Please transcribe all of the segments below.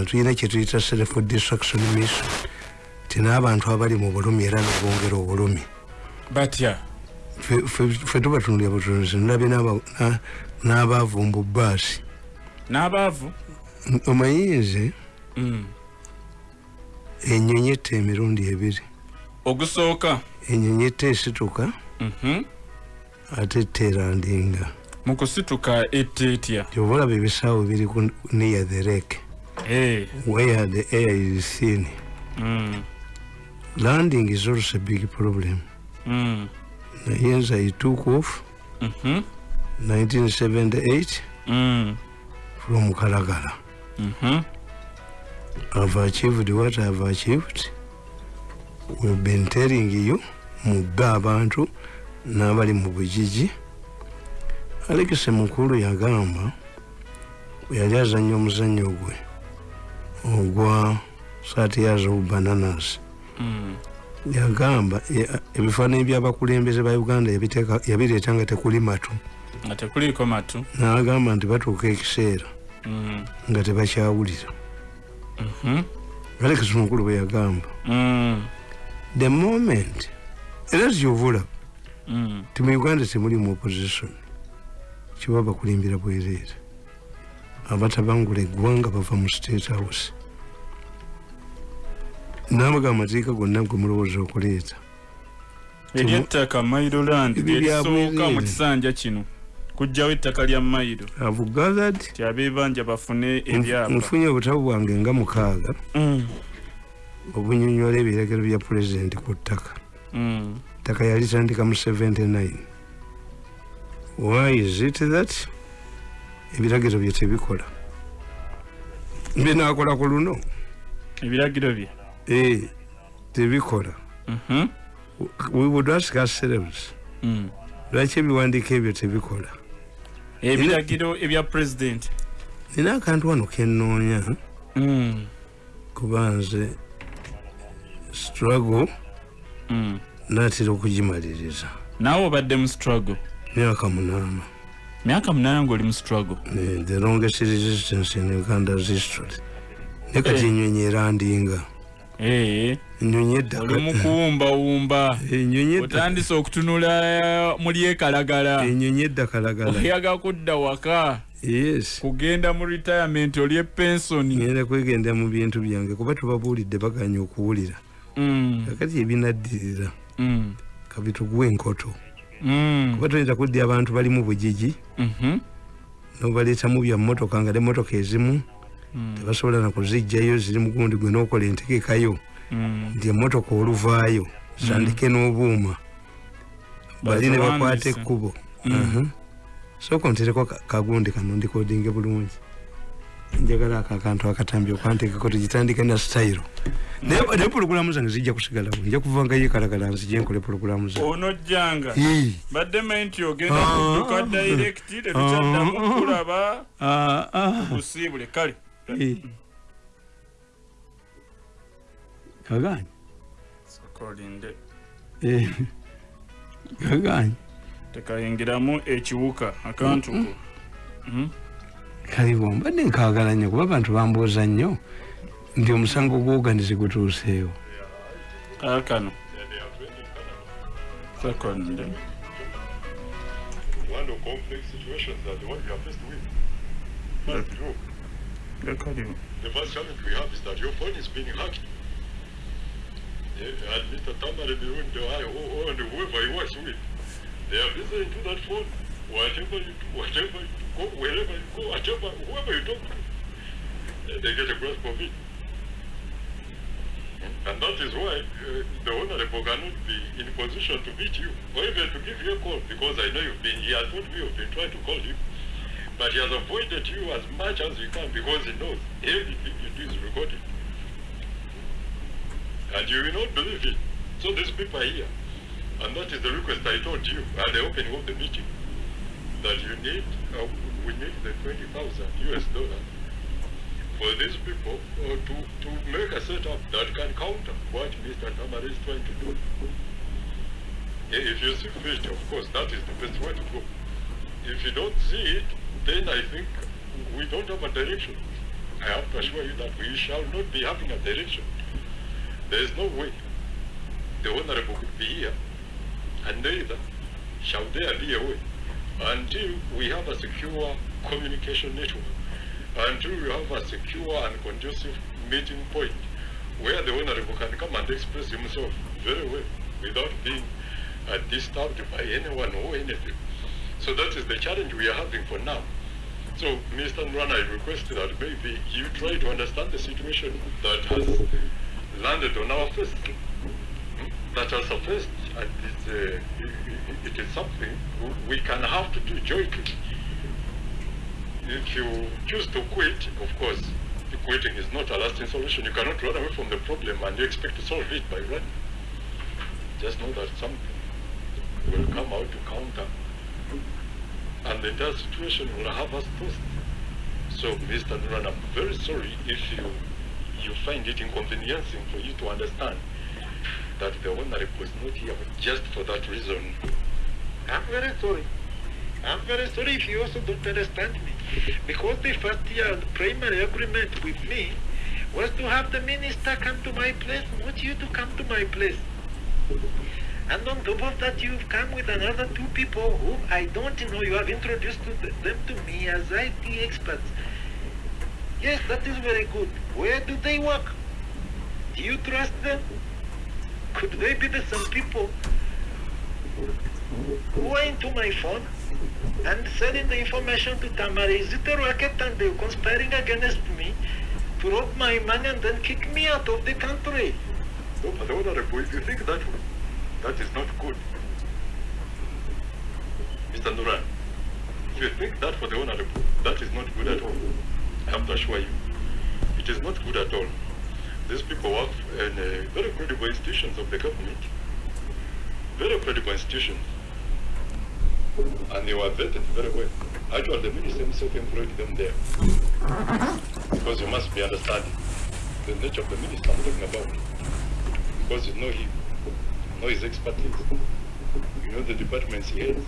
wano tulina kyetuyita self destruction mission. Ti n'abantu abali mu bulumi era nibongera obulumi. Batya? Fe tuba tunulya butunuzi nulabe n'abaavu mu baasi n'abaavu? Omayinze? Mm. enyonyi etta emirundi ebiri. Ogusooka? Enyonyi etta esituka? Mhm. ate etta erandinga. Mu kusituka etta etya? Kyova olaba ebisaawo biri near the lake Eh, where the air is thin mm, landing is also a big problem. Mm, naye nze i took off mhm, 1978 mm, from kalagala. Mhm. i've achieved what i've achieved. We've been telling you mugga abantu n'abali mu bugigi alekise mukulu yagamba yali azanya omuzannyo gwe ogwa saatiyaza obubananas Mm, yagamba ya- ebifaananyi byabakulembeze ba uganda yabireeta nga tekuli matu. Nga tekuliiko matu. N'agamba nti batuuka ekiseera Mm, nga tebakyawulira. Mhm, alekisi mukulu bwe yagamba mm, the moment era kyovula mm. ti mu uganda temuli mu opposition. Kiba bakulimbira bwereere abatabangula eggwanga bava mu state house. Nabaga amateeka gonna gwe mulowooza okuleeta. Eryettaka bya lyerisooka bwereere. mu kisanja kino. Kujjawo ettaka lya mailo have gathered? Ti abebanja bafune ebyapa nfunye obutabu bwange nga mukaaga. Mm, obunyonyola ebiragiro bya pulezidenti ku ttaka. Mm, ttaka yalitandika mu 79 why is it that ebiragiro bye tebikola. Binakola ku luno? Ebiragiro bye? Eh, tebikola. Mhm, we would ask ourselves mm. lwaki ebiwandiiko ebyo tebikola? Ebiragiro ebya pulezidenti nina akantu wano kenoonya Mm, kuba nze struggle mm. naatera okugimaliriza. Naawe obadde mu struggle? Myaka munaana myaka munaana ngaoli mu struggle. Eh, the longest resistance in uganda's history. Ne kati Eh. enyonyi erandinga ee enyonyi edda oli mu kuwumbawumba. Enyonyi edda otandise okutunula mu lyekalagala enyonyi edda kalagala. Oyaga kudda waka. Yes. Kugenda mu retirement oli epensoni ngenda kwegenda mu bintu byange kuba tubabuulidde baganya okuwulira. Mm, kakati ebinaddirira. Mm, kabituguwa enkoto. mm, kuba tuyinza kudda abantu bali mu bugigi mhm, nobaleetamu bya mmotoka nga nemmotoka ezimu mm, tebasobola nakuzijjayo ziri mugundi gwe nokola entegekayo mm. nti emmotoka oluvaayo zitandike n'obuuma bali ne bakwata Baziwandiise. ekkubo Mm. Aha. sooka ontereko ka- kagundi kano ndikodinge bulungi njagala ako akantu akatambi okwantekeko tugitandike na sitayiro naye naye pologulamu zange zijja kusigalawo nja kuva nga yekalagala nzije nkole pologulamu zange. Onojjanga. Badde mayi nti ogenda Ah. kudduka direct tetukyaddamu Ah. kulaba Ah, busiibule kale. Ii. kaganye sokolinde. Eh. kaganye tekayingiramu ekiwuka akantu ko Mhm. Kaliwo mbadde nkagala nnyo kuba abantu bambuuza nnyo nti omusango gwoganizi gutuuseewo kaakano sekonde the the first challenge we have is that your phone is being hacked. Yeah, and Mr. Tamari Birun, or or whoever he works with, they are listening to that phone. Whatever you do, whatever you go, wherever you go, whatever, whoever you talk to, they get a grasp of it. And that is why uh, the Honorable cannot be in a position to meet you or even to give you a call because I know you've been, he has told me you've been trying to call him, But he has avoided you as much as he can because he knows everything you do is recorded. And you will not believe it. So these people are here. And that is the request I told you at the opening of the meeting. That you need, uh, we need the 20,000 US dollars for these people uh, to, to make a setup that can counter what Mr. Tamari is trying to do. If you see fit, of course, that is the best way to go. If you don't see it, then I think we don't have a direction. I have to assure you that we shall not be having a direction. There is no way the Honorable could be here, and neither shall there be a way until we have a secure communication network, until we have a secure and conducive meeting point where the Honorable can come and express himself very well without being uh, disturbed by anyone or anything. So that is the challenge we are having for now. So, Mr. Nran, I request that maybe you try to understand the situation that has landed on our face, hmm, that has surfaced, and it's, uh, it- it is something we can have to do jointly. If you choose to quit, of course, quitting is not a lasting solution. You cannot run away from the problem and you expect to solve it by running. Just know that something will come out to counter and the entire situation will have us tossed. So, Mr. Nuran, I'm very sorry if you you find it inconveniencing for you to understand that the honorable was not here just for that reason. I'm very sorry. I'm very sorry if you also don't understand me. Because the first year primary agreement with me was to have the minister come to my place, not you to come to my place. And on top of that, you've come with another two people whom I don't know. You have introduced them to me as IT experts. Yes, that is very good. Where do they work? Do you trust them? Could they be the same people who are into my phone and selling the information to Tamara? Is it a racket and they're conspiring against me to rob my money and then kick me out of the country? No, but Honorable, if you think that that is not good. Mr. Nuran, if you think that for the Honorable, that is not good at all. I have to assure you, it is not good at all. These people work in uh, very credible institutions of the government, very credible institutions, and they were vetted very well. Actually, the minister himself employed them there. Because you must be understanding the nature of the minister I'm talking about. Because you know him, you know his expertise, you know the departments he heads,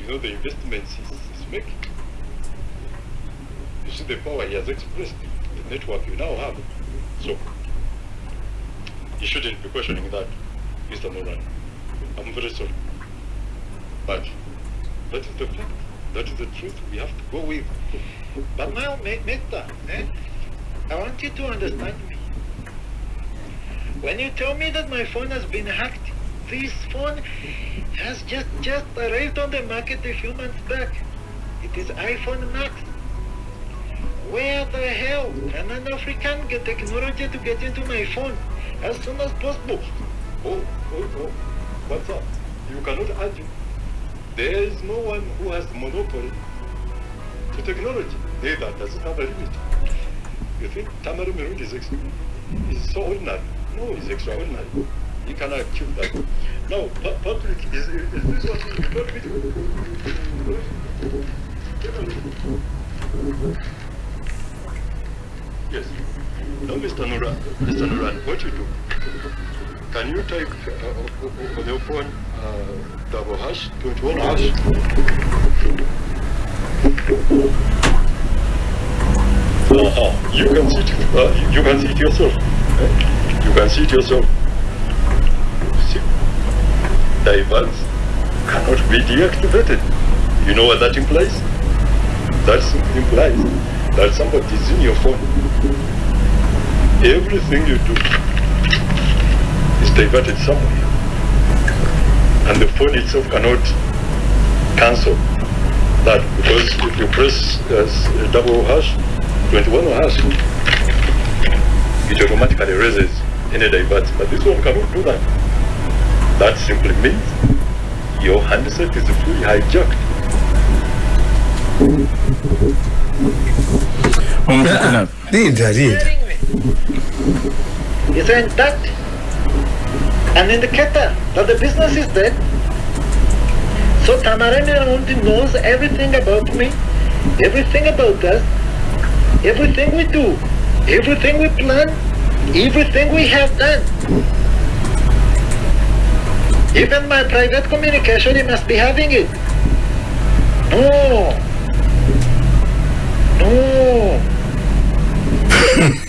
you know the investments he's, he's making. You see the power he has expressed, the network you now have. So, you shouldn't be questioning that, Mr. Moran. I'm very sorry. But that is the fact. That is the truth we have to go with. But now, Meta, eh, I want you to understand me. When you tell me that my phone has been hacked, this phone has just just arrived on the market a few months back. It is iPhone Max. Where the hell can an African get technology to get into my phone as soon as possible? Oh, oh, oh. What's up? You cannot argue. There is no one who has monopoly to technology. Neither does it have a limit. You think Tamaru Mirund is, is so ordinary? No, he's extraordinary. He cannot achieve that. Now, pu- public, is, is this what you told Mr. Nuran, Mr. Nuran, what you do? Can you type uh, o- o- on your phone uh, double hash, 21 hash? Uh-huh. You can see it, uh, you can see it yourself. You can see it yourself. See? Diverts cannot be deactivated. You know what that implies? That implies that somebody is in your phone. Everything you do is diverted somewhere. And the phone itself cannot cancel that because if you press uh, s- double hash, 21 hash, it automatically raises any divert. But this one cannot do that. That simply means your handset is fully hijacked. omutukuna linda linda hearing me? Is intact? An indicator that the business is dead? So Tamarani only knows everything about me, everything about us, everything we do, everything we plan, everything we have done. Even my private communication, he must be having it. No. No.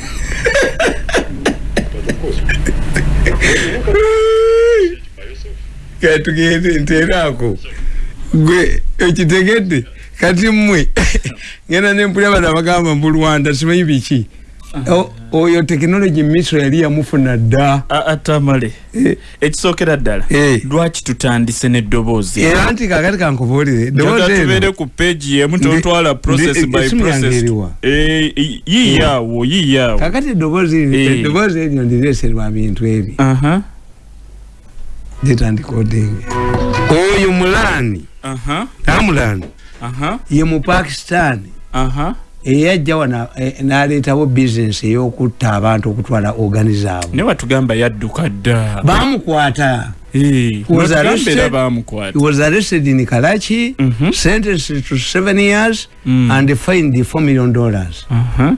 katugende nteeraako gwe ekitegedde kati mmwe ngenda nempulya bana bagamba mu lwanda simanyi biki? Oyo tekinologi misro yali yamufuna dda. Atamale. Eh, ekisookera ddala Eh. lwaki tutandise n'eddoboozi? Era nti kakati kankubuulire tubeere ku peegi yemu totwala process ndi- by process. eriwa? Yi- yiiyaawo yiiyaawo kakati eddoboozi eryo ndireeserwa bintu ebi aha litandikodingi oyo mulani. Aha. Amulani aha. Ye mu pakistan aha. Eyajja wana eh, n'aleetawo bizinesi ey'okutta abantu okutwala ogani zaabwe ne watugamba yadduka dda. Bamukwata Eh, Was arrested. he was arrested in karachi Mhm. sentenced to seven years Mm. and fined four million dollars. Aha.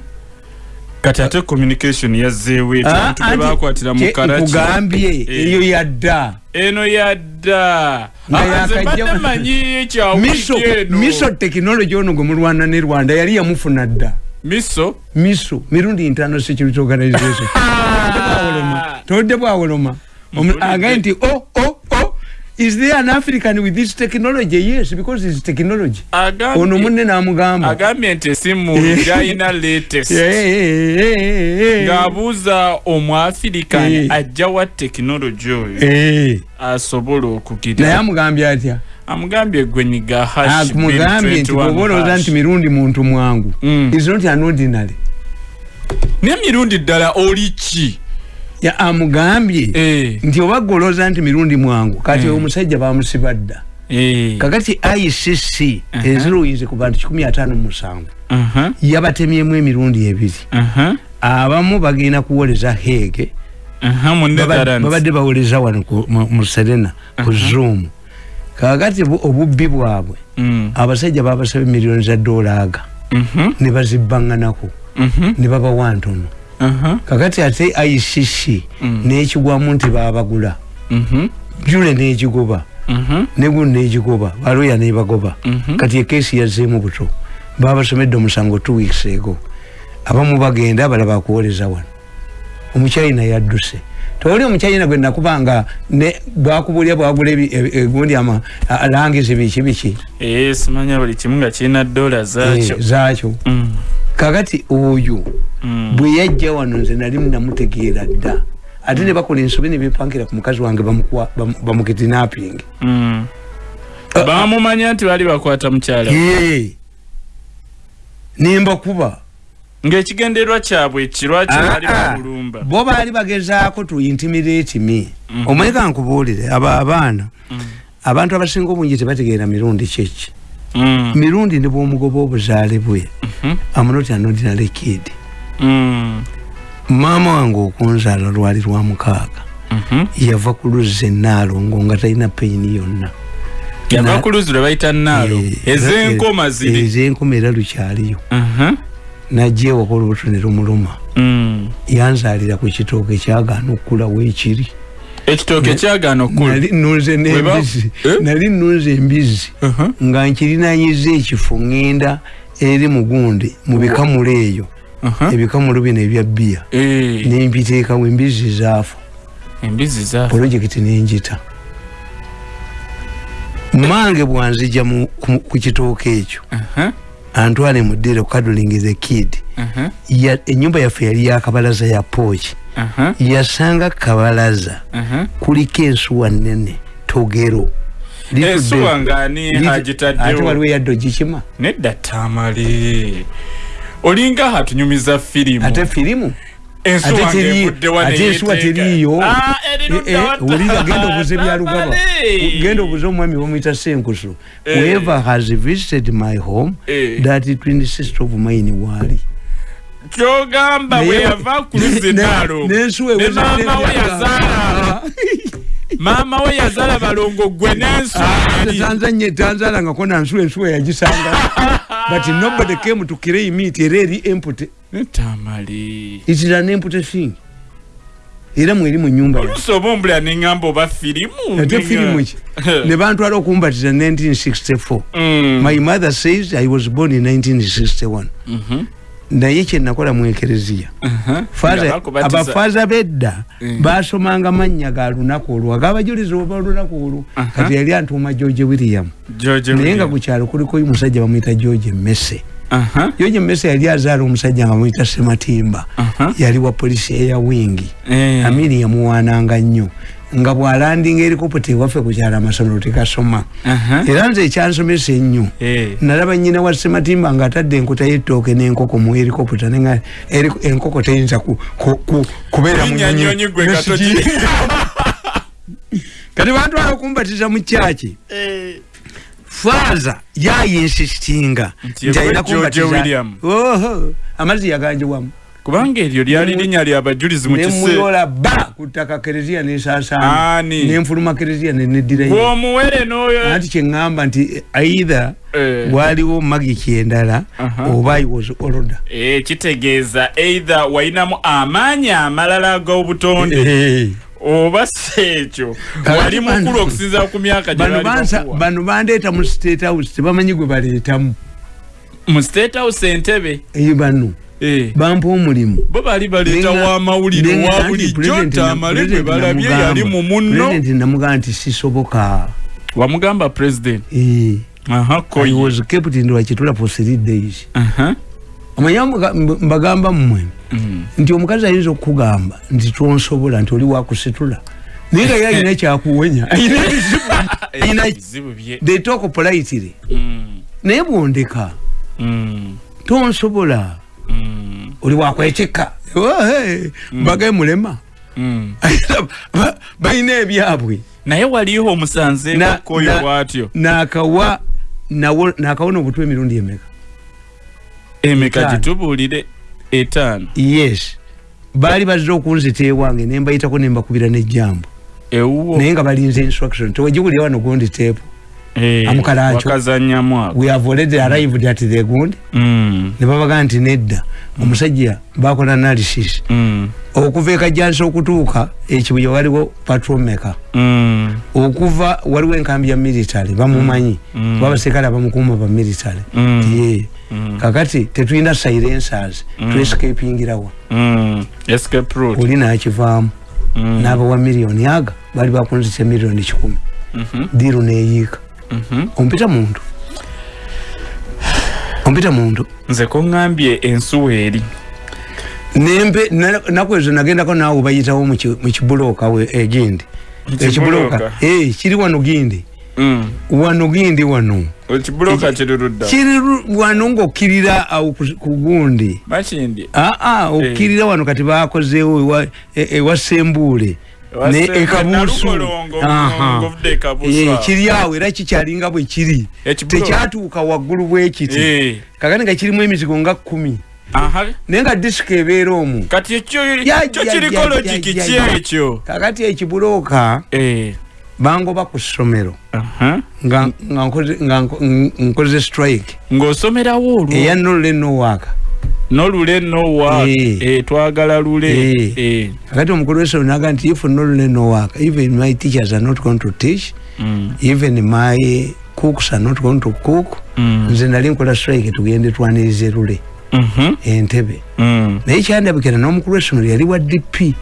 Kati ate communication yazzeewo etyo Ah, abantu anti- bakwatira mu kye karaki nkugambye Eh. eyo yadda. Eno yadda. Nga Ah, miso tekinologi ono gwe mulwana ne rwanda yali yamufuna dda. Miso? Miso mirundi internal security organization todde bwawoloma. Agaye nti oh, oh, oh, is there an african with this technology? Yes because its technology. Agambye- ono munne namugamba. agambye nti esimu gyalina latest Eh, eh, eh, eh, eh. ng'abuuza omwafirikani Eh. ajja wa tekinologi oyo Eh, asobola naye okugira amugambye atya? Amugambye gwenyiga amugambye nti bwoba olowooza nti mirundi muntu mwangu Mm. is not an ordinary. N'emirundi ddala oli ki? Ya, amugambye Eh, nti oba golooza nti mirundi mwangu kati Mm. omusajja bamusiba dda eh, kakati icc Aha. eziruyinze ku bantu kikumi ataano musanvu aha, yabatemyemu emirundi ebiri. Aha, abamu bagenda kuwoleza hege mu Netherlands. babadde bawoleza wano ku- mu- mu serena ku zoom. Kakati bu- obubbi bwabwe Mm, abasajja babasaba emiliyoni za dolaaga mhm, ne bazibbaŋŋanako mhm, ne babawa ntono aha, kakati ate icc Mm. n'ekigwamu nti babagula mhm, jule n'egigoba. Mhm, negulu n'egigoba. Baloya nebagoba. Mhm. kati ekesi yazzeemu buto. Babasomedde omusango two weeks ego abamu bagenda abalaba akuwoleza wano. Omukyayina yadduse. Tewali omukyayina gwe nakubanga ne bwakubulya bwagula ebi- e- egundi ama a- langizi biki biki? Eh, simanya buli kimu nga kirina dola zaakyo. Eh, zaakyo. Mm, kakati oyo mm. bwe yajja wano nze nali namutegeera dda. Ate ne bakola ensobi ne bepankira ku mukazi wange bamukuwa- bamu- bamukitinapingi Mm. bamumanya nti bali bakwata mukyala. Nembakuba ng'ekigendererwa kyabwe kirwaki bali Ah, ah. bo baali bagezaako tu intimidate me Mhm. omanyika nkubuulire aba abaana. Mm. abantu abasinga obungi tebategeera mirundi kyeki Mm, mirundi ne bwomugoba obuzaale bwe. Mhm, amunoti anodinary kid. Mm, maama wange okunzaala lwali lwa mukaaga. Mhm. yava ku luzza enaalongo nga talina peyini yonna. Yava Na- ku luzzi lwe bayita naalo Eh, ez'enkoma eh, ziri. ez'enkoma era lukyaliyo. Mhm, najja ewaka olubuto ne lumuluma. Mm. yanzaalira ku kitooke kyagaana okukulawo ekiri ekitooke kyagaana okukula nali nunze Weba- nembizi Eh? embizi Mhm, nga nkirinanyiza ekifo ŋŋenda eri mugundi mu bikamulo eyo mhm. ebikamulo bino ebya bbiya. Eh, nembiteekawo embizi zaafu. Embizi za pulojekiti nenjita mange bwanzija mu- ku kitooke ekyo. Mhm, antwale muddere kukaduling the kid. Ya- enyumba yaffe yali yakabalaza ya pooki yasanga kabalaza. Mhm. kuliko ensuwa nene togero. Ensuwa ng'ani ate agitaddewo? Waliwo yadde ogikima? Nedda tamale. Olinga hatunyumiza firimu. Ate firimu? Ensuwa ate ng'evudde wano ate ensuwa eyeeteeka. teriiyo. Ah, Eh, ludda eh, wata- wulira genda obuze byalugaba Tamale. genda obuze omwami bamwita senkusu Eh. whoever has visited my home that 26th of mine waali kyogamba Naye- bwe yava ku luzzi ne- ne eweze maama we n'ebyaka. yazaala. Maama we yazaala balongo gwe n'ensuwa yali tanzania tanzalangako nansuwa ensuwa yagisanga. But nobody came to claim it era eri empty tamale it is an empty thing. Era mweri mu nyumba yange. oluusi oba ombula neŋŋamba oba firimu ate firimu ki? Ne bantwala okumbatiza 1964 Mm. my mother says i was born in 1961 Mhm. Naye kyenakola mu ekereziya abafaza bedda Mm. basomanga mannya ga lunaku olwo agabajuliza oba olunaku olwo. Kati yali antuuma george william. Naye nga William. ku kyalo kuliko omusajja bamuyita george messe Aha. george messe yali azaala omusajja nga bamuyita sematimba. Yali wa polisi eya wingi. Eh. amiri yamuwaananga nnyo nga bwalandinga erikopota ewaffe ku kyalo amasomero tekasoma. Era nze ekyansomesa ennyo. Eh. nalaba nyina wa sematimba nga atadde enkota y'ettooke n'enkoko mu erikopota eri- enkoko teyinza ku- ku- ku- kubeera kati bantwala okumbatiza mu kyaki? Eh. faaza yayinsistinga Nti William. oho amazzi yaganjiwamu kubanga eryo lyali linnya lyabajulizi mu kiseera nemuyola ba ku ttaka kereziya nesaasaana Ani? nenfuluma kereziya neneddirayo bw'omuwere n'oyo anti kyeŋŋamba nti either Eh. waliwo magiki endala oba i was order Eh, kitegeeza either wayinamu amaanyi amalala ag'obutonde oba si ekyo wali mukulu okusinziira ku myaka bano bandeeta mu state house tebamanyi gwe baleetamu. Mu state house entebe eyo bano Eh, bampa omulimu. Bo baali baleeta Nenga- wa mawulire nenga wa anti bulijjo President na- tamale President balabye yali mu munno. Namugamba nti sisoboka. Wamugamba president? Eh, was kept in wakitula for three days. Amanya mbagamba mmwe. Mm. nti omukazi ayinza okukugamba nti tonsobola nti oli wakusitula. Naye nga ye alina bye. They talk politely. Mm, naye bwondeka. Mm, tonsobola oli wakwetikka mbaga emulema mm. Ba- balina ebyabwe naye waliho omusanze Na- koyo na- bwatyo nakawa nawo- nakawona obutwa emirundi emeka? Emeka Etaano. gitubuulire etaano. Yes. Baali bazze okunzita ewange nembayitako nembakubira nejambo ewuwo. Naye nga balinze instruction. Tewajigulira wano gundi Eh, Amukalaacho. wakazannyamu ako we have already arrived at the gundi Mm, nebabaga nti nedda. Omusajja bakola analysis. Mm, okuva ekajjanisa okutuuka ekibuye waliwo patrol meka mm, okuva waliwo enkambi ya military bamumanyi. Mm. babasekale abamukuuma ba military. Mm. ye. Mm. kakati tetulina silencers tuescapingirawa mm. escape route. Oli nakivaamu. Mm. n'abawa miliyoni aga bali bakunzisa miliyoni kikumi. Mhm, diru neyiika. mhm. Ompita muntu. Ompita muntu. Nze koŋŋambye ensuwa eri. Nempe na- naku ezo nagendako naawe bayitawo mu ki- mu kibulooka we- egindi ekibulooka Ekibulooka? Eh, kiri wano gindi. Mm. wano gindi wano. Ekibulooka kiri ludda? kiri wano ngaokkirira awo ku- ku gundi. Makindi aa okkirira wano kati bakozeewo ewa- e- ewa sembuule Ewa ne ekabuusu Eh, kiri awo era kikyalinga bwe kiri. Tekyatuuka waggulu bwekiti Eh, kakati nga kirimu emizigo nga kkumi. Naye nga disika ebeera omu. Kiriko logiki ki ekyo? Kakati ekibulooka Eh, bangoba ku ssomero. Nga nkoze- strike. Ng'osomerawo olwo? Eya nolule nowaaka nolule nowa Eh. eh, twagala lule. Eh. Eh, kakati omukulu w'essomero naga nti if nolule nowaaka even my teachers are not going to teach. Mm, even my cooks are not going to cook. Mm, nze nali nkola strike tugende twanirize lule. Mhm, entebe. Mm, naye kyandabikira n'omukulu w'essomero yali wa dp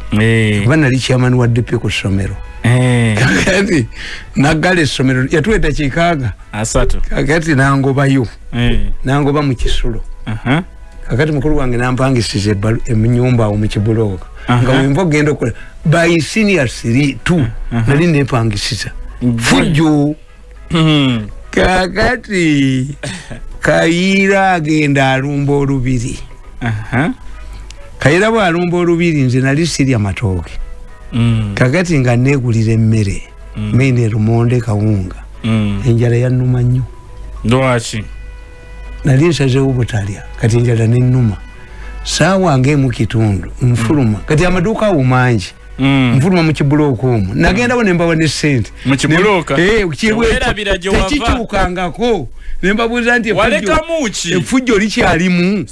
kuba nali chairman wa dp ku ssomero. Kakati naggala essomero yatuweta kikaaga. Asatu. Kakati nangobayo. Eh, nangoba mu kisulo. Aha. Kakati mukulu wange nampangisiza ebbalu- enyumba awo mu kibulooka. Aha. nga wenva ogenda okola by senior three two nali nepangisiza fujjo Mm, kakati kayiira agenda alumba olubiri. Aha. kayiira bwalumba olubiri nze nali sirya matooke. Mm, kakati nga negulira emmere Mm. maine lumonde kawunga. Mm. enjala yannuma nnyo. Lwaki nali nsazewo butalya kati enjala nenuma saawa ngaemu kitundu nfuluma. Kati amaduuka awo mangi Mm. nfuluma mu kibulooka omwo nagendawo nembawa ne sente tekikyukangako nembabuuza nti efujjo- likyalimu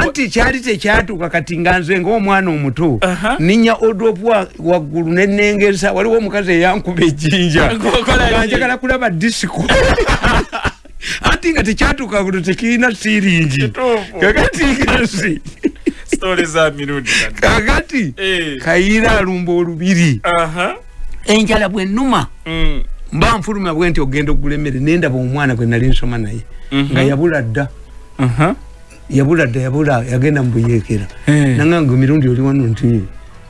anti kyali tekyatuuka kati nga nze ngaomwana omuto ninya odopwa waggulu nenengesa waliwo omukazi eyankuba ejjinja. Ngokola ki? nga njagala kulaba disiko kakati nga tekyatuuka kuno tekirina siringi Kituufu. kakati ngasi Story za mirundi kati. kakati Eh. kayiira alumba olubiri Aha. enjala bwennuma Mm. mba nfuluma bwe nti ogenda okugula emmere nendaba omwana gwe nali nsoma naye Mhm. nga yabula dda Aha. yabula dda yabula yagenda mubuyeekera Eh. nanganga emirundi oli wano nti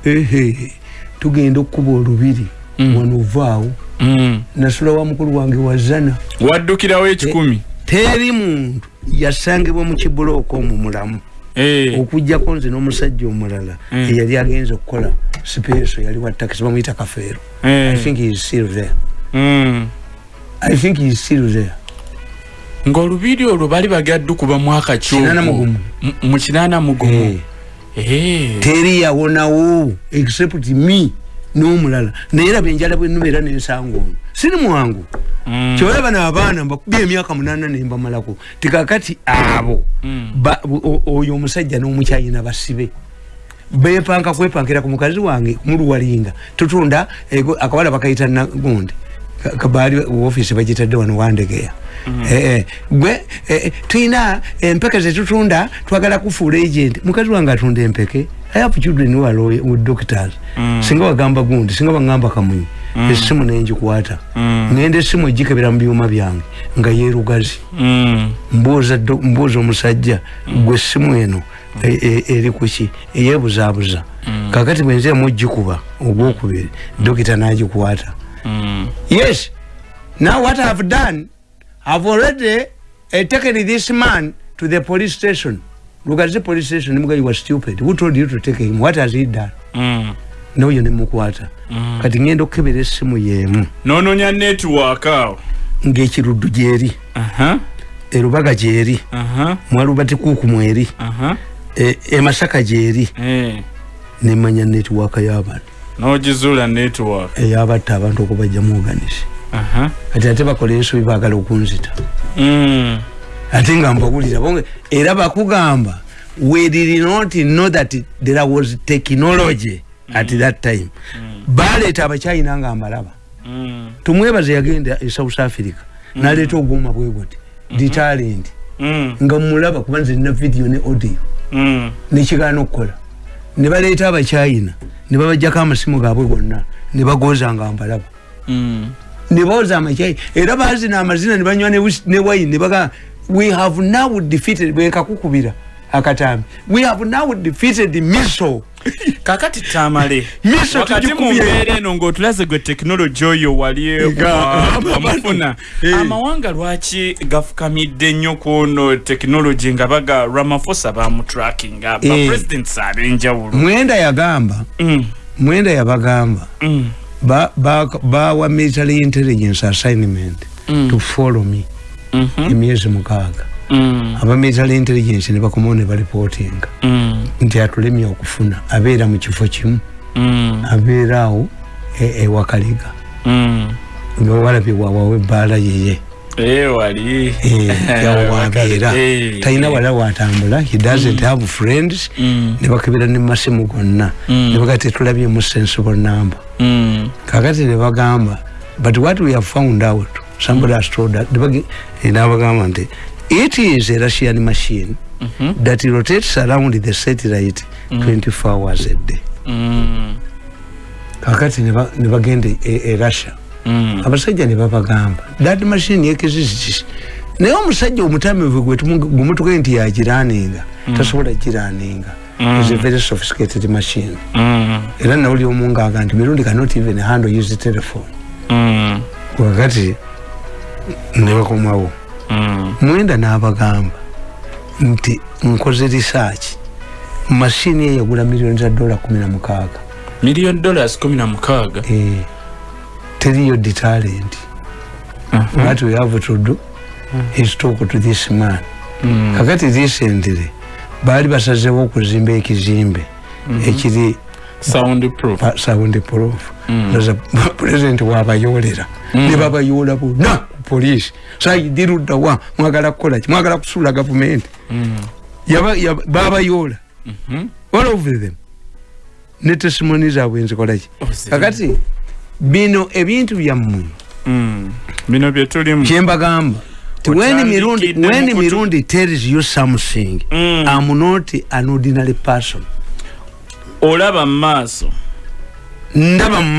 ehe tugenda okukuba olubiri Mm. Wano ovaawo Mm. nasula wa mukulu wange wazana waddukirawo ekikumi teri muntu yasangibwa mu kibulooka omwo mulamu Eh. okugjako nze n'omusajja omulala Mm. eyali agenza okukola sipeeso yali wa takisi bamuyita kafeero Eh. i think he is still there Mm. i think he is still there ng'olubiri olwo bali bagaddu kuba mwaka Kinaana mugumu. mu kinaana mugumu Eh. Eh. teri yawonawo except me n'omulala. Naye raba enjala bwenubeera nensanga ono. Siri mwangu. Mm. kyolaba n'abaana mbakubye emyaka munaana nembamalako tikakati abo Mm. oyo omusajja n'omukyayina basibe. Bepanka kwepankira ku mukazi wange muluwalinga. Tutunda akawala bakayita nagundi Ka- kabaali ofiisi bagitadde wano wandegeya Eh, eh, gwe eh, tuyina empeke zetutunda twagala kufuula agent. Mukazi wange atunda empeke. I have children who are with doctors. Singa wagamba gundi singa wagamba kamunyi essimu nenjikwata. Mm. ngenda essimu egikebera mu byuma byange nga yeerugazi. Mm. mbuuza omusajja gwe essimu eno e- e- eri kuki eyeebuzaabuza kakati bwenziramu ogikuba ogwokubiri dokita n'agikwata Mm. yes. Now what i've done i've already uh, taken this man to the police station. Look at the police station you were stupid. Who told you to take him? What has he done? Mm. noyo nemukwata kati ngenda okukebera essimu yeemu noononya network awo. Ng'ekiruddu gyeri. Aha. erubaga gyeri. Aha. mwalubati kuuku mweri. Aha. e- emasaka gyeri. Eh. nemanya netiwaaka y'abantu n'ogizuula network. Eyabatta abantu okubajjamu oganisi kati ate bakola ensobi baagala okunzita. Mm. ate nga mbawulira bonge era bakugamba we did not know that there was technology at that time. Baleeta abakyayina nga mbalaba. Mm. tumwebaze yagenda e south africa naleeta obwoma bwe buti ditalent Mm. nga mulaba kuba nze nina video ne audio. Mm. nekigaana okukola ne baleeta abakyayina ne babajjako amasimu gaabwe gonna ne bagooza nga mbalaba Mm. ne booza amakyayi era baazina amazina ne banywa ne wis- ne baga we have now defeated bwekakukubira akatambi we have now defeated miso kakati tamale. Miso wakati mu tugikubye. mbeera eno ng'otulaze gwe tekinologi oyo wali Ega, wamufuna Eh. amawanga lwaki gafukamidde nnyo ku ono tekinologi nga baga ramafosa bamutrackinga Eh. bapresidents ab'enjawulo mwenda yagamba. Mm, mwenda yabagamba. Mm, ba- ba- bawa military intelligence assignment Mm. to follow me mhm, emyezi mukaaga. mm, aba military intelligence ne bakomawo ne balipotinga mm, nti atulemye okufuna. Abeera mu kifo kimu. Mm, abeera awo e- ewakaliga mm. nga walabye wawawe ebbaala yeye. Eh, wali yawo wabeera Eh, talina eh. wala watambula he doesn't have friends. Mm, ne bakebera ne masimu gonna. Mm. ne baga tetulabyemu sensible number. Mm, kakati ne bagamba but what we have found out somebody has told us nabagamba nti it is a russian machine mhm, that rotates around the satellite 24 hours a day. Mm, kakati ne ba- ne bagenda e, e russia. Mm. abasajja ne babagamba that machine yekizizikisi naye omusajja omutamivu gwemutuge nti yagiraninga tasobola giraninga is a very sophisticated machine. Mm, era nawuli omu ngaaga nti mirundi cannot even handle use telephone. Mm, wakati ne bakomawo mm. Mwenda n'abagamba nti nkoze research. Mashini ye yagula miliyoni za dola kumi na mukaaga. Miliyoni dollars kumi na mukaaga? Eh, teriyo detalent what we have to do is talk to this man. Mm. kakati recently baali basazewo okuzimba ekizimbe ekiri sound proof. Sound proof. Mm. President wabayolera ne babayoola bonna ku poliisi sayidiruddawa mwagala kukola ki? Mwagala kusuula gavumenti. Mm. Yaba- yaba- babayoola Mhm. all of them? Ne tesimoni zaabwe nzikolaki Oh, ziri. kakati bino ebintu byammwe Mm. bino tulimu. kyembagamba when Otandikidde mirundi when mu kutu- mirundi tells you something Mm. i'm not an ordinary person. Olaba mu maaso ndaba Mm,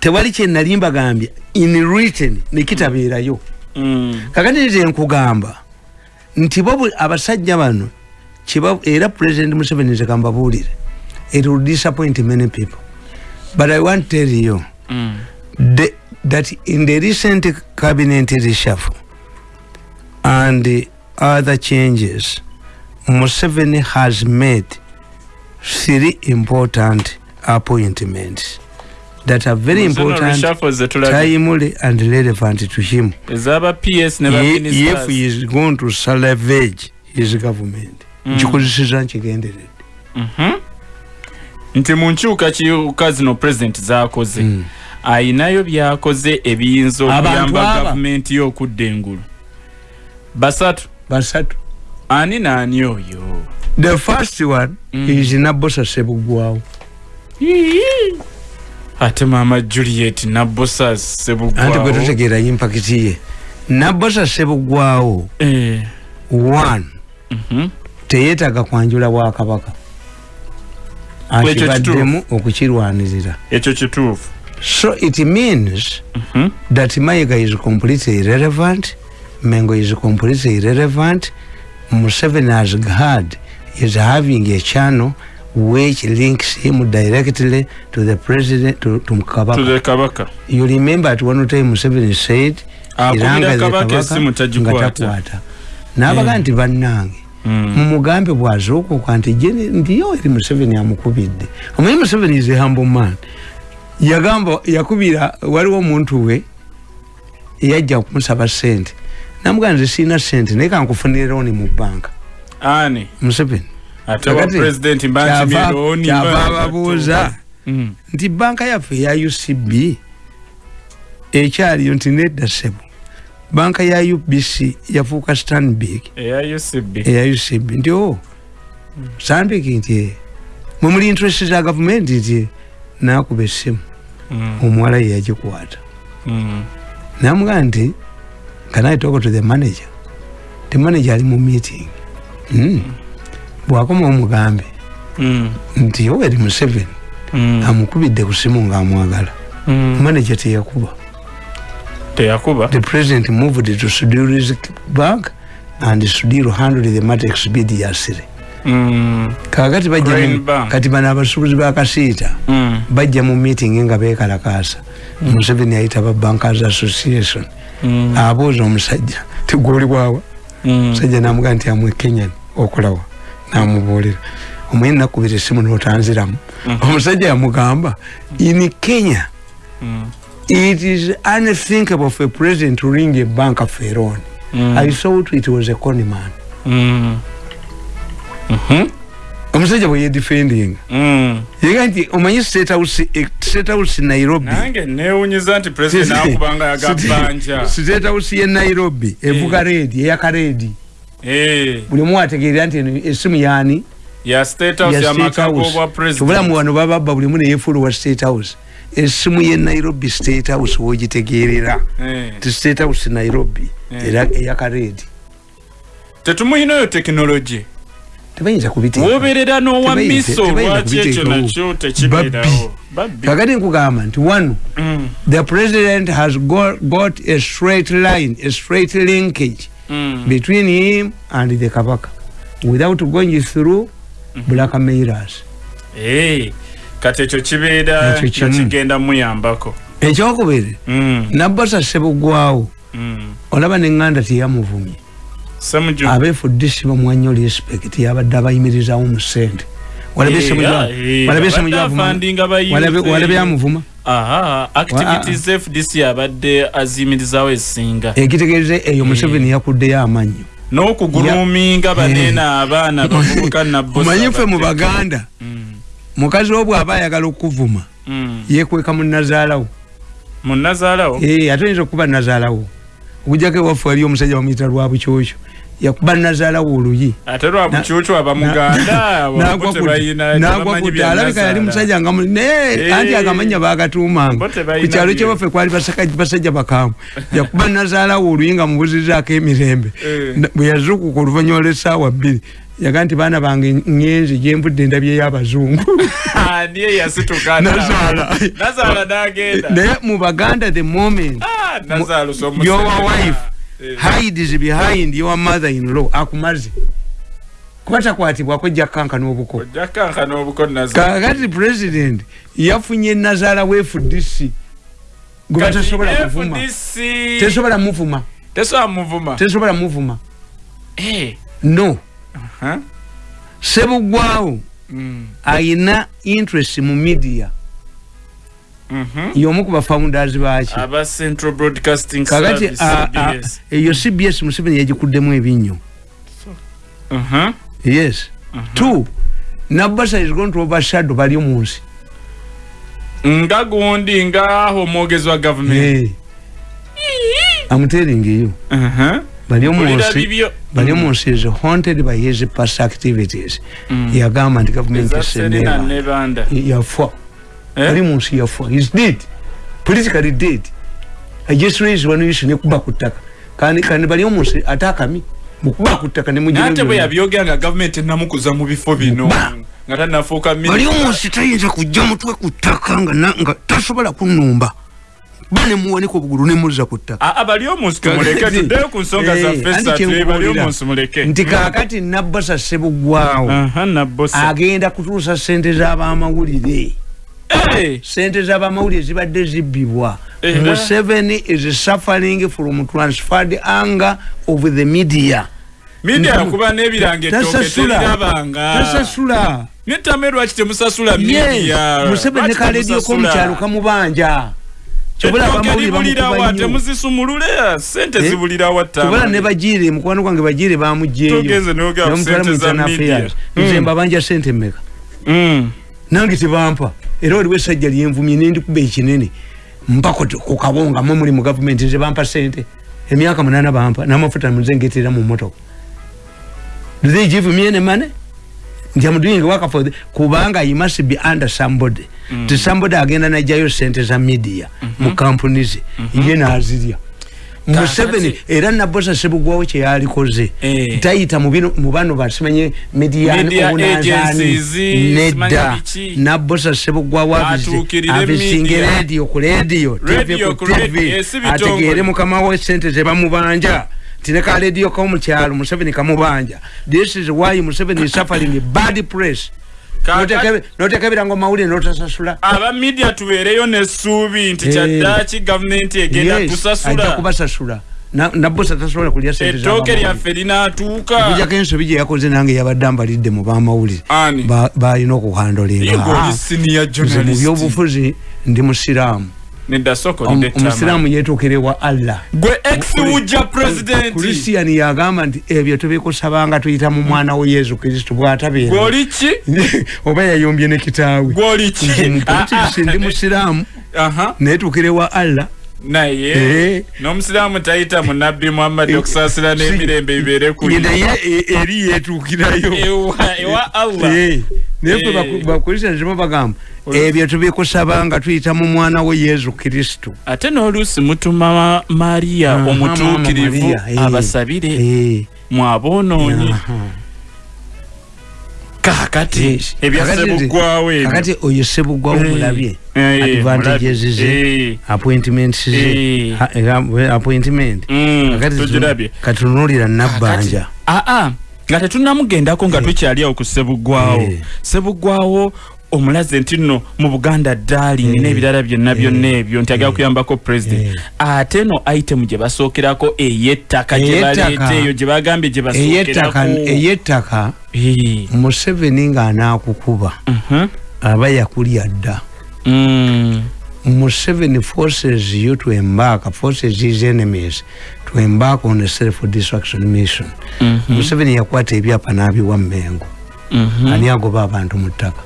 tewali kyenali mbagambye in written nekitabeerayo. Mm, kakati nze nkugamba nti bo bwe- abasajja bano era president museveni nze kambabuulire it will disappoint many people. But i want tell you mm. the, that in the recent cabinet reshuffle and the other changes museveni has made three important appointments that are very important timely and relevant to him. Ps Ye- if he is going to salvage his government Mm. nkikozeseza nkigenderedde Mhm. nti mu nkyukakyuka zino president zakoze Mm. ayinayo byakoze ebiyinza okuyamba gavumenti ye okudda engulu. Basatu. Basatu. Ani naani oyo? The first one Mm. is nabosa sebugwawo ate maama juliet nabosa anti gwe sebugwawo tutegeera impakiti ye. Nabosa sebugwawo Eh, one. Mhm. teyeetaga kwanjula bwakabaka Ekyo akibaddemu okukirwanirira. Ekyo kituufu. So it means Mhm. that mayiga is completely irrelevant mengo is completely irrelevant museveni has had is having a channel which links him directly to the president to, to kabaka. Tule kabaka. You remember at one time museveni said Akubira iranga the kabaka esimu nga tagikwata. takwata nabaga Eh. nti bannange Mm. mumugambe bwazuukuka nti je ndiyo eri museveni amukubidde. Omanyi museveni is a humble man. Yagamba yakubira waliwo omuntu we yajja kumusaba sente namugaa nze siina sente naye kankufunire looni mu banka. Ani? Museveni ate wa Kakati, president kyava kyava mba- ababuuza. Mm. nti banka yaffe eya ucb ekyaliyo nti nedda ssebo. Banka ya ubc yafuuka stanbig eya ucb eya ucb nti o stanbig nti "Eh, mwe muli interest za gavumenti nti nakuba essimu. Mm. omuwala ye yagikwata. Mm. namugaa nti can i talk to the manager? The manager ali mu meeting. Mm. Bwakoma omugambe Mm. nti yoweri museveni Mm. amukubidde ku simu ngaamwagala Mm. manager teyakuba teyakuba the president moved to Sudiru's bank and Sudiru handled the matter expeditiously. Mm. Kakati kati bano abasuubuzi ba kasiita Mm. bajja mu meeting nga beekalakaasa Museveni ayita ba Bankers Association abuuza omusajja tigwoli bwawa Mm. omusajja namugaa nti amwe Kenyan okolawa namubuulira omwene nakubira essimu n'otanziramu Mhm. omusajja yamugamba in Kenya Mm. it is unthinkable for a president to ring a bank for a loan Mm. I thought it was a con man. Mhm. Omusajja bwe yedefending. Yega nti omanyi state house eh, Nairobi. nange newunyiza nti president nakubanga yagabanja State house ye Nairobi evuga redi eya karedi. Eh, Buli omu ategeera nti eno esimu yaani ya state house ya ya bwa Obulamu president wano baba babba buli omu ne yeefulu wa state house. Esimu ye Nairobi state house wogitegeerera. Eh. Ti state house Nairobi Eh. era eya karedi. tetumuyinayo tekinologi Tebayinza kubiteeka. woberera n'owa Tebayinza- miso tebayinza lwaki ekyo kubiteekawo. nakyo tekibeerawo babbi Kakati nkugamba nti wano Mm. the president has got, got a straight line, a straight linkage Mm. between him and the Kabaka without going through blackmailers. Eh, kati ekyo kibeera Ekyo kimu. nga kigenda muyambako ekyokubiri Mm. nabbasa sebugwawo Mm. olaba neŋŋanda teyamuvumye Ssemuju- abeefudde si bamwanyo respect yabadde abayimirizawo mu ssente walabye Eh, Ssemujju- ah, eh, walabye abadde aha activities fdc aziyimirizawo esinga. Ekitegeeze eyo museveni yakuddeyo amannyo n'okuguluminga banene abaana bavubuka omanyi ffe mu baganda. Mm. mukazi wo bw'aba ayagala okuvuma yekweka mu nazaalawo. Munazaalawo Eh, ate oyinza okuba nazaalawo. Okujjako ewaffe wali omusajja bamuyita lwa bukyokyo yakuba nazaalawo oluyi ate lwamukyucu abamuganda nagwa ku dda alabika yali musajja nga mu- naye anti agamanya bagatuumanga Bo tebalina ku kyalo byo. kyewaffe kwali basaka- basajja bakaamu yakuba nazaalawo oluyi nga mubuzirizaako emirembe Eh. Na- bwe yazuukuka oluvanyuma lw'essaawa bbiri yaga nti baana bange ngenzi gyembudde endabye y'abazungu niye yasituka Nazaala. nazaala nagenda naye mu baganda the moment Ah, nazaala omusajja. your wife. Hides behind your mother in law akumaze kuba takwatibwako jjakankana obuko ojja kankana obuko nazaala kakati president yafunye nazaala wa fdc gwe batasobola kuvuma? FDC tesobola muvuma? Tesobola muvuma. Tesobola muvuma? Eh, no. Huh? sebugwawo Mm, ayina interest mu media. Y'omu ku bafounders baki aba central broadcasting kakati service a- CBS. eyo cbs museveni yagikuddemu ebinnyo Mhm. yes. Two nabasa is going to overshadow bali mu nsi. Nga gundi nga omwogezi wa gavumenti. Hey. I'm telling you. Mhm. bali mu Mpulira nsi bibyo. bali mu nsi is haunted by his past activities. Yagamba nti gavumenti Eza Serena esenera ne Banda. yafa Eh? bali mu nsi yafa is dead. Politically dead. I just raised one issue nekuba ku ttaka. Kandi kandi bali mu nsi ate akami mukuba ku ttaka ne naye ate bwe mugira yabyogera nga gavumenti enamukuza mu bifo bino nga tanafuuka bali mu nsi tayinza kujja mutwe ku ttaka nga nga tasobola kunumba ba ne muwanika obugulu ne muzza ku ttaka. Aa bali omunsi tumuleke Kakati- tuddeyo ku nsonga Eh, zaffe anti satu bali omunsi muleke. Nti kaakati nabbasa sebugwawo aha nabosa agenda kutuusa sente z'abamawulire. Eh, sente z'abamawulire zibadde zibbibwa. Era? museveni is suffering from transferred anger of the media. Media Nti- yakuba n'ebiranga ettooke tasasula. Terirabanga tasasula netame lwaki temusasula Yes, media museveni ne Lwaki kaleediyo temusasula? k'omukyalo kamubanja ettooke abamawulire libulirawa bamukuba nnyo. Temuzisumulule sente Eh? zibulirawa kyobola ne bagiire mukwano gwange bagiire bamugjeeyo Togeze mu sente za Internal media. Affairs. Mm. nze mbabanja sente mmeka? Nange tebampa era waliwo essajja lyenvumye nendikuba ekinene mpako ku kabonga mwe muli mu gavumenti nze bampa sente emyaka munana bampa n'amafuta muze ngeterera mu motoka do they give me any money nti am doing work for the, kubanga i must be under somebody mm. ti somebody agenda najjayo sente za media mm -hmm. mu kampuni ze mm -hmm. ye nazirya museveni era nabosa sebugwawo kyeyalikoze Eh. tayita mu bano basimanye Media mediaobunazaani agencies, simanya nedda. biki. nabosa sebugwawo abisinge radio ku radio Radio ku tv eh, ategeere mukama we sente zebamubanja tineka radio komukyalo museveni kamubanja this is why museveni is suffering bad press Kaaka- notekebera ngo mawulire notasasula aba media tubeereyo n'essuubi nti Eh. kyaddaaki gavumenti egenda tusasula kubasasula Na- nabosa tasobola kulya ettooke lyaffe linaatuuka. Okujjako ensobi gye yakoze nange yabadde ambalidde mu bamawulire. Balina okuhandolinga mu byobufuzi ndi musiraamu nedda soko Omu- ndetama. omusiraamu yetuukire wa allah. Gwe ex wujja president. Kristian yagamba nti ebyo tubikusabanga tuyita mu mwana we yesu kristu bwatabeera. Gwoli ki? Oba yayombye ne kitaawe. Gwoli ki? Nze mu Ah, ndi musiraamu. Aha. Netuukire wa allah. Naye Eh. n'omusiraamu tayita mu nabbi muhammadi okusaasira n'emirembe bibeere kuli naye e- eri yetuukirayo ewa ewa allah. Eh, naye Eh. ffe bakristian zibo bagamba. Ebyo tubikusaba nga tuyita mu mwana we yesu kristu ate n'oluusi mutuma mariya omutuukirivu Maria, eh. abasabire Eh, mwaboonoonyi. Yes. ebya Kakati ebyo kakati oyo sebugwawo Eh. mulabye. Eh, advantages ze Eh. appointments ze Eh. eh, appointment. Mm, kakati katunulira nabbanja. Aa nga tetunnamugendako nga tukyali awo ku sebugwawo Eh. sebugwawo omulaze nti nno mu buganda darling Eh. n'ebirala byonna Eh. byonna ebyo nti agala kuyambako president Eh. ate no item gye basookerako ey'ettaka gye Ey'ettaka. baleeta eyo gye bagambye gye basookerako eyettaka Eh. museveni ng'anaakukuba Mhm. aba yakulya dda Mm. museveni forces you to embark forces his enemies to embark on a self destruction mission Mhm. museveni yakwata ebyapa n'abiwa mmengo Mhm. ani agoba abantu mu ttaka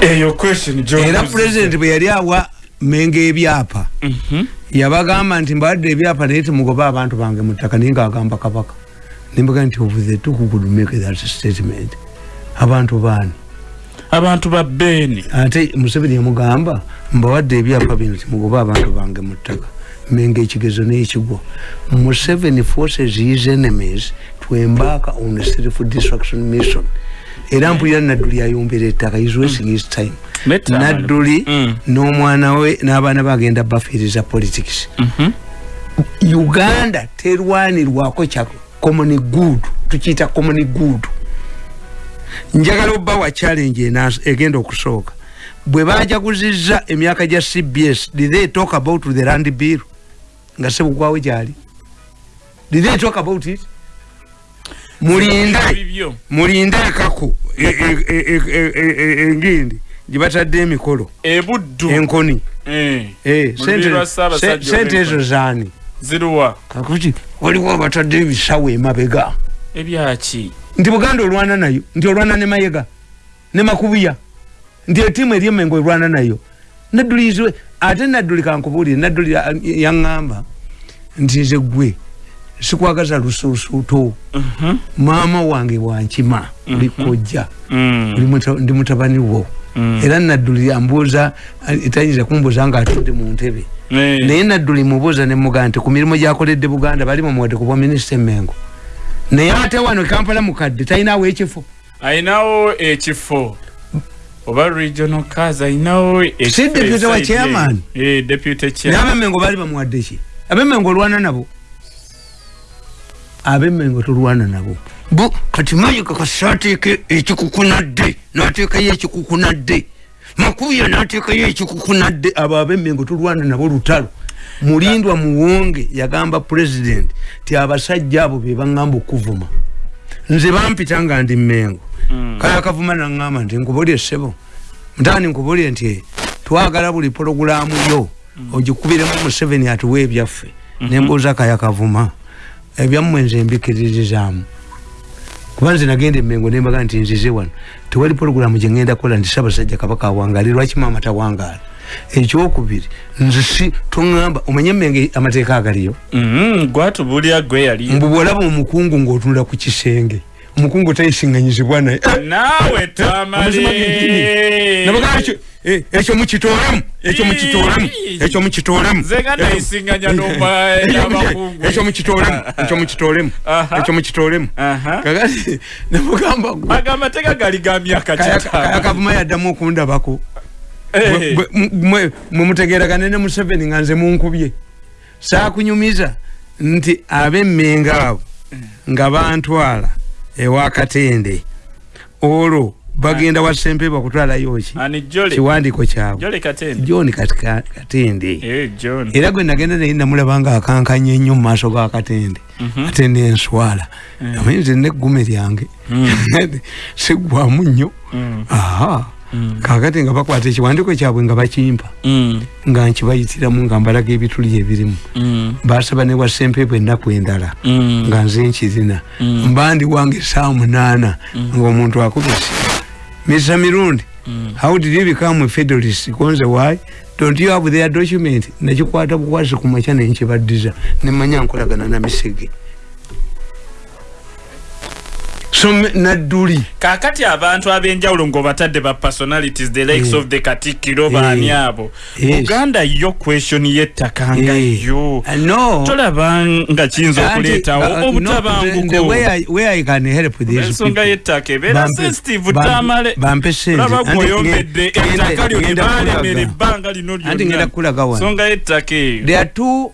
eyo question era pulezidenti bwe yali awa mengo ebyapa Mhm. yabagamba nti mbawadde ebyapa naye temugoba abantu bange mu ttaka naye ngaagamba kabaka nembaga nti of the two who could make that statement abantu baani abantu ba beeni ate museveni yamugamba mbawadde ebyapa bino timugoba abantu bange mu ttaka menga ekigezo n'ekigwa museveni forces his enemies to embark on a self destruction mission. Era mpulira nadduli ayombera ettaka is wasting his time. Meta, nadduli Mm. n'omwana we n'abaana bagenda bafiiriza politics. Mhm. uganda terwanirwako kya common good tukiyita common good njagala obbawa challenge enas- egenda okusooka. Bwe bajaguzizza emyaka gya cbs did they talk about the land bill? Nga sebugwawo gyali. Did they talk about it? Mulinde mulinde ekaku e- e- e- engindi gyebatadde emikolo. Ebuddu enkoni. Sente- ezo zaani? Waliwo abatadde ebisawo emabega. Ebyaki nti buganda olwana nayo nti olwana ne mayega ne makubuya nti etiimu eryemengo olwana nayo. Naddulizwe ate nadduli kankubuulire nadduli ya- yaŋŋamba nti nze gwe sikwagaza lusuusuuto Mhm. maama wange wankima oli kojja Mm, oli muta- ndi mutabani wo. Mm. era nadduli ambuuza etayinza kumbuuza nga atudde mu ntebe. Eh, naye nadduli mubuuza nemugaa nti ku mirimu gyakoledde buganda bali mumuwadde ku bwa minisita emengo naye ate wano kampala mukadde talinawo ekifo. Ayinawo ekifo oba regional cars ayinawo Si deputy wa chairman? deputy naye chairman abemengo baali bamuwadde ki? Abemengo olwana nabo? Abemengo tolwana nabo. Bu kati mayika kasateeke ekikukunadde nateekayo ekikukunadde. Makubuya nateekayo ekikukunadde abo abemengo tolwana nabo lutalo mulindwa muwonge yagamba president ti abasajja abo be baŋŋamba okuvuma. Nze bampita nga ndi mmengo. Kale akavuma naŋŋamba nti nkubulye ssebo. Mutani nkubulye nti twagala buli pologulaamu yo ogikubiremu museveni atuwa ebyaffe nembuuza kaya kavuma ebyammwe nze mbikiririzaamu kuba nze nagenda emengo nembaga nti nzize wano. Tewali pologulaamu gyengenda kukola nti sabasajja kabaka awangaali lwaki maama tawangaala ekyokubiri nze si toŋŋamba omanye emenge amateeka agaliyo? Mhm, gwatubulya gwe yali. Mbu bwolaba omukungu ng'otunula ku kisenge omukungu tayisiŋŋanyizibwa naye. Naawe Amazima tamale nabaga ekyo eh, ekyo mukitoolemu ekyo mukitoolemu ekyo mukitoolemu Nze nga nayisiŋŋanya n'omwa- n'abakungu. ekyo mukitoolemu ekyo mukitoolemu Aha. ekyo mukitoolemu Aha. kakati namugamba gwe aga amateeka gali ga myaka kaya kitaano. kavuma yaddamu okundabako. Eh, mwe mutegeragane ne museveni nga nze munkubye. Saakunyumiza nti abemmenga abo nga bantwala ewa katende. Olwo bagenda wa sempebwa kutwalayo ki kiwandiiko kyabwe. John katende. Eh, era gwe nagenda naye namulaba nga akankanye nnyo mu maaso ga katende. Katende enswala amanyi nze neggume lyange. Sigwamu nnyo. Mm. aha kakati nga bakwata ekiwandiiko kyabwe nga bakimpa Mm, nga nkibayitiramu nga mbalaga ebituli ebirimu. Mm, basaba ne wasempebwa ennaku endala. Mm. nga nze nkirina Mm. mbandi wange saa munaana ngaomuntu akubisi mr mirundi how did you become a federalist? Konze why? Don't you have their document? Nakikwata bukwasi ku makya nenkibaddiza nemanya nkolagana na misege so me- nadduli kakati abantu ab'enjawulo ng'obatadde ba personalities the likes Eh. of the katikkiro Eh. baani abo Yes. uganda yo question y'ettaka nga Eh, yo uh, no tolaba nga kiyinza okuleetawo Anti, uh, no, the- the obutabanguko way I- can help these ensonga people. y'ettaka ebeera Bampe- sensitive ddamale bampe sente. olaba Anti gweoyombedde nge- ngenda- ettaka lyo ngenda libaalemera kulaga. ebbanga lino Anti ngenda kulaga wano. nsonga y'ettaka eyo there are two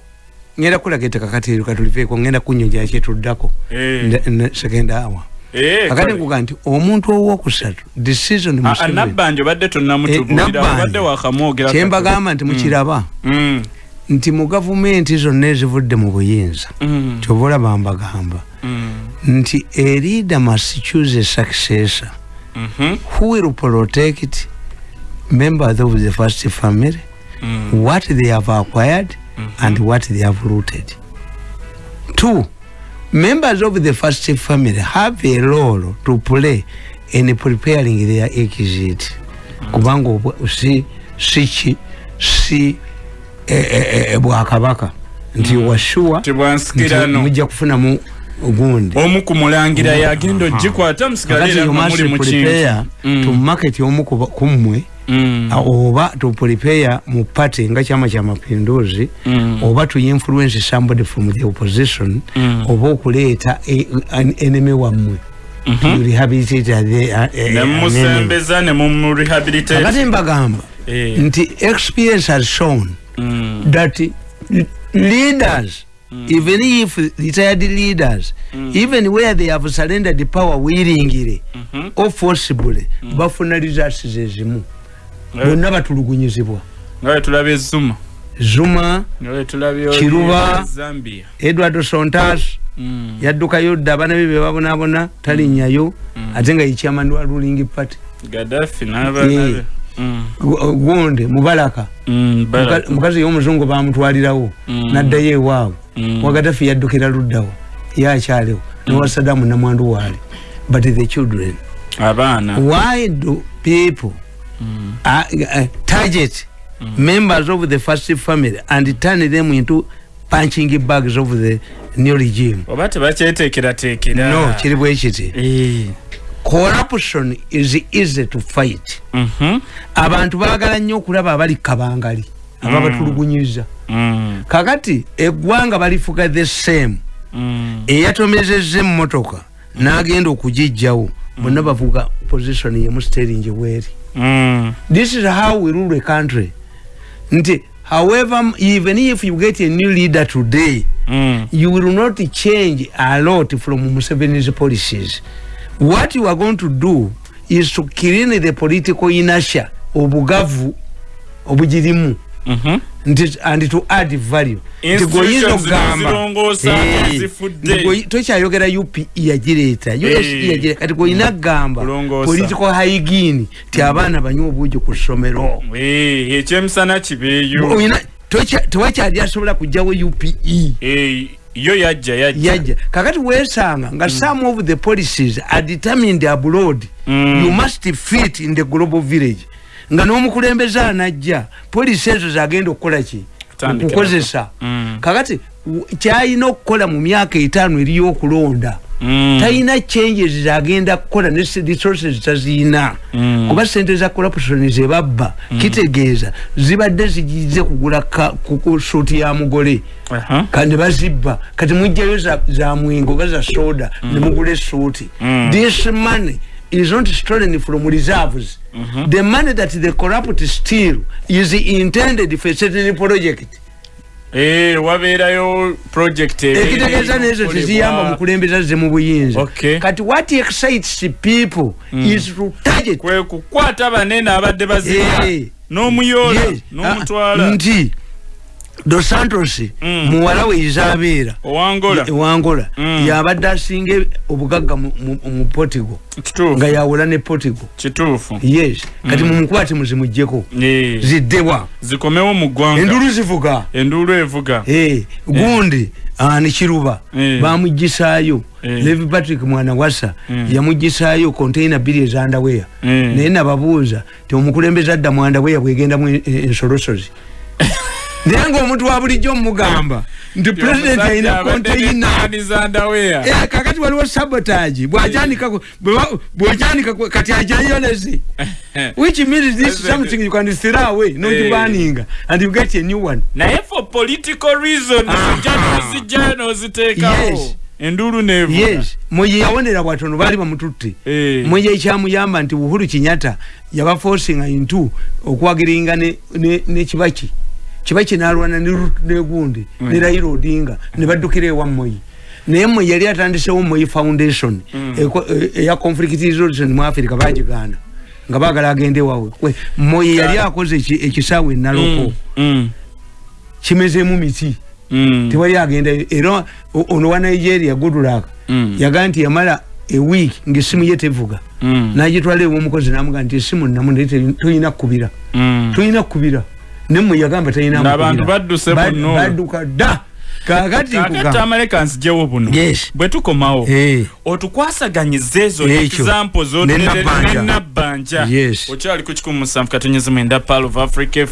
ngenda kulaga ettaka kati katuliveeko ngenda kunyonja kyetuddako Eh. Nda- na- second hour Eh, akati kale. nkuga nti omuntu owokusatu decision Ah, ah, Museveni. nabbanja obadde tonnamutubuulira Eh, Nabbanja. obadde wakamwogera kyembagamba nti mukiraba Mm, nti mu gavumenti zonna ezivudde mu buyinza mm, kyova olaba mbagamba. Mm, nti a leader must choose a successor. Mhm, who will protect members of the first family? Mm, what they have acquired and what they have rooted. Two, members of the first family have a role to play in preparing their exit. Kubanga obwa- si si ki si e- e- e- bwakabaka. Nti washuwa tibwansikirano mujja kufunamu gundi. Omu ku mulangira yagenda ogikwata musigale kakati era you nga must muli mu kintu. to market omu kummwe Mm. uh, oba to prepare mu party nga chama cha mapinduzi Mm. oba to influence somebody from the opposition Mm. oba okuleeta e- an enemy wammwe to rehabilitate the, uh, uh, an enemy. nemusembeza ne mumurehabilitate kakati mbagamba Eh. nti experience has shown Mm. that leaders even if retired leaders even where they have surrendered power willingly Mhm. or forcibly bafuna results zezimu bonna batulugunyizibwa. Nga bwe tulaba ezuma zuma. Bwe tulaba Kiruba. edward sontas Mm. yaddukayo dda abaana be bebabonabona talinnyayo ate nga yechairman wa ruling party. Gaddafi n'abaana be Eh. Mm. Gu- gundi mubalaka Mm, mukazi y'omuzungu bamutwalirawo Mm. naddayo ewaabwe Mm. wagatafi yaddukira luddawo yakyalewo newa sadamu namwandu waali but the children. Abaana. Why do people uh, uh, target. Members of the first family and turn them into punching bags of the new regime. Oba tebakyeteekerateekera no kiri bwe kiti Eh. corruption is easy to fight. Mhm. abantu baagala nnyo okulaba abali kabangali ababatulugunyiza Mm. kakati eggwanga balifuga the same. Mm. eyatomezezza emmotoka n'agenda okugijjawo bonna bavuga position yemu steringi bweri Mm. this is how we rule a country nti however even if you get a new leader today Mm. you will not change a lot from museveni's policies what you are going to do is to clean the political inertia obugavu obugirimu Mhm. nti and to add value. Institutions tokyayogera upe yagireeta yagireeta kati goyina kugamba Kulongoosa. political hygiene ti abaana banywa obuugi ku ssomero. Eh, ekyemisana kibeeyo. Oyina- tokya- tewakyali asobola kugjawo upe Eh, yo yajja yajja. Yajja. Kakati wesanga nga some of the policies are determined abroad. Mm. you must fit in the global village nga n'omukulembeze anajja polisi ezo zagenda okukola ki? Okukozesa. Mm. kakati kyalina okukola mu myaka etaano eriyokulonda Mm. talina changes zagenda kukola ne resources taziina. Mm. kuba sente za corruption zebabba kitegeeza zibadde zigize kugula suuti ya mugole. Kandi bazibba. Kati mujjayo za, mwingo oba za soda nemugula esuuti this money is not stolen from reserves mm -hmm. the money that the corrupt steal is intended for certain project Eh, wabeerayo project ekitegeeza nezo teziyamba mukulembeza ze mu buyinza Okay. kati what excites people is to target kwe kukwata banene abadde bazina Eh. n'omuyoola Yes. n'omutwala Ah, nti dos santos Mm. muwala we izabeera owangola. Ewangola Mm. yabadde asinga obugagga mu- mu mu kituufu. Nga yawola ne portugal. Kituufu. Yes. Kati mumukwate muzimugjeko Eh, ziddebwa zikomewo mu ggwanga. Endulu zivuga. Enduulu evuga. Eh, gundi ah, ne kiruba. Eh. bamugisaayo Eh. levi patrick mwana wasa Mm. yamugisaayo container biri ezandaweya Eh. naye nababuuza ti omukulembeze adda mu andaweya bwegendamu en- en- ensolosozi naye ngaomuntu wa bulijjo mumugamba nti president alina Eh, kakati waliwo sabotage bwajanikako bwojanika kati ajayoleze which means this is something you can throw away not Eh. and you get a new one. Naye for political ojja nozijjayo n'oziteekawo Yes. enduulu neevuga yes. Mwe yawonera bwatono baali bamututte Eh. mwe ekyamuyamba nti uhuru kinyata yabaforcinga into okwagiringa ne, ne, ne kibaki kibaki nalwana ne Ruth negundi Mm. ne raila odinga ne baddukira ewa moyi naye mwe yali atandisewo moyi foundation eko- e- eya conflict resolution mu africa bagigaana nga bagala agende wawe. We, moyi yali akoze eki- ekisaawe enaloko Mm, mm, kimezemu miti. Mm, tewali agenda era ono wa nigeria goodluck mm, yagaa nti yamala eweek ngaessimu ye tevuga. Mm, nagitwala ewomukozi namuga nti esimu namu naye te- toyina kukubira. Mm. toyina kukubira nemwe yagamba talina N'abantu badduse buno. badduka dda kakati kakati nkugamba amaleka nzijewo buno Yes. bwe tukomawo Eh. otukwasaganyiza ezo Ekyo. example Ne Nabbanja. zonenabbanja Yes. okyali ku kikumi musanvu katonyezimu enda pal of africa